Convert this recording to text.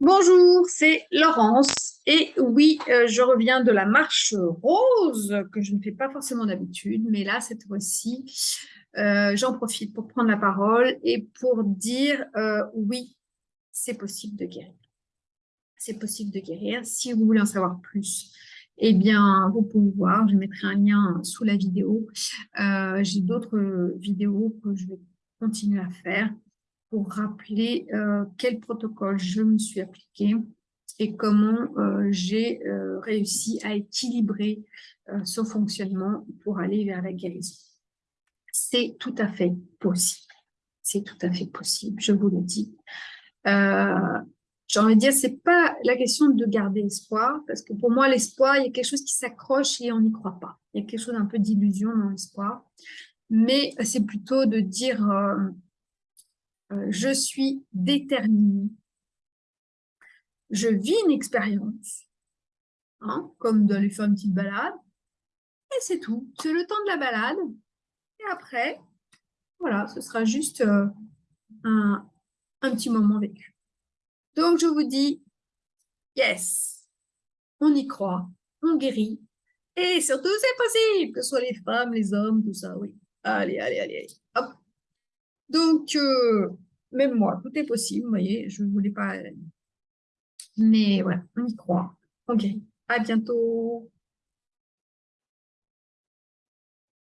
Bonjour, c'est Laurence. Et oui, euh, je reviens de la marche rose, que je ne fais pas forcément d'habitude, mais là, cette fois-ci, euh, j'en profite pour prendre la parole et pour dire euh, oui, c'est possible de guérir. C'est possible de guérir. Si vous voulez en savoir plus, eh bien, vous pouvez voir, je mettrai un lien sous la vidéo. J'ai d'autres vidéos que je vais continuer à faire pour rappeler euh, quel protocole je me suis appliqué et comment euh, j'ai euh, réussi à équilibrer ce fonctionnement pour aller vers la guérison. C'est tout à fait possible. C'est tout à fait possible, je vous le dis. J'ai envie de dire, c'est pas la question de garder espoir, parce que pour moi, l'espoir, il y a quelque chose qui s'accroche et on n'y croit pas. Il y a quelque chose un peu d'illusion dans l'espoir. Mais c'est plutôt de dire, je suis déterminée. Je vis une expérience, hein, comme d'aller faire une petite balade, et c'est tout. C'est le temps de la balade, et après, voilà, ce sera juste euh, un, un petit moment vécu. Donc, je vous dis, yes, on y croit, on guérit, et surtout, c'est possible, que ce soit les femmes, les hommes, tout ça, oui. Allez, allez, allez, allez. Hop. Donc, euh, même moi, tout est possible, vous voyez, je ne voulais pas... Mais voilà, on y croit. Ok, à bientôt